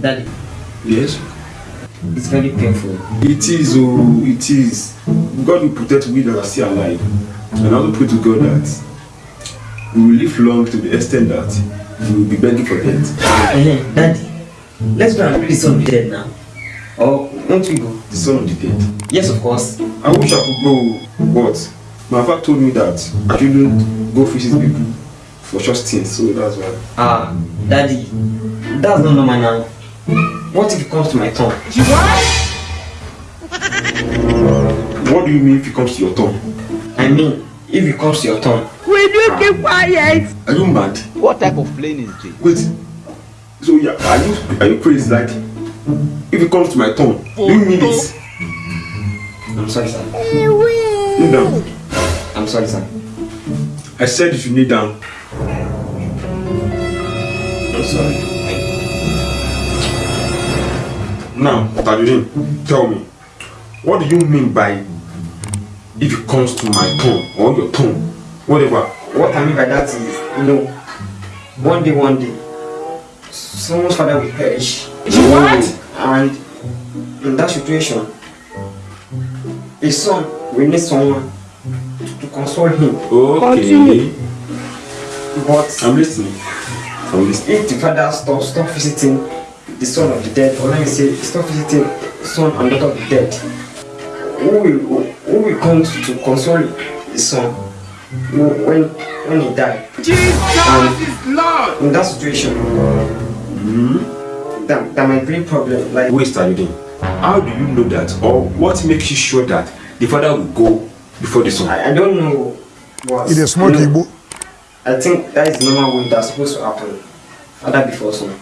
Daddy, Yes? it's very painful. It is, oh, it is. God will protect we that are still alive. And I also pray to God that we will live long to the extent that we will be begging for death. Eh, Daddy, let's go and pray the son be dead now. Or won't we go? The son of the dead. Yes, of course. I wish I could go, but my father told me that I shouldn't go visit people for short stints, so that's why. Ah, Daddy, that's not normal now. What if it comes to my turn? What do you mean if it comes to your tongue? I mean, if it comes to your tongue. Will you keep quiet? Are you mad? What type of plane is this? Wait. So yeah, are you are you crazy? Like, if it comes to my tongue, do you mean it? I'm sorry, sir. Kneel down. I'm sorry, sir. I said if you should kneel down. Sorry. Now, Tajudeen, tell me, what do you mean by if it comes to my tongue or your tongue, whatever? What I mean by that is, you know, one day, one day, someone's father will perish. What? And in that situation, his son will need someone to console him. Okay. But I'm listening. I'm listening. if the father stops stop visiting the son of the dead, or let me say, stop visiting son and daughter of the dead, who will who will come to, to console his son when when he died? Jesus is Lord. In that situation, hmm? that, that might be a problem. Like Wait, Tajudeen, how do you know that, or what makes you sure that the father will go before the son? I, I don't know what. It is smoke you know, Igbo. I think that is the normal way that's supposed to happen. Father before son,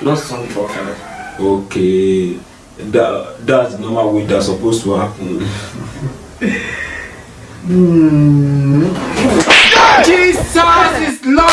not son before father. Okay, that that's the normal way that's supposed to happen. Hmm. Jesus is Lord!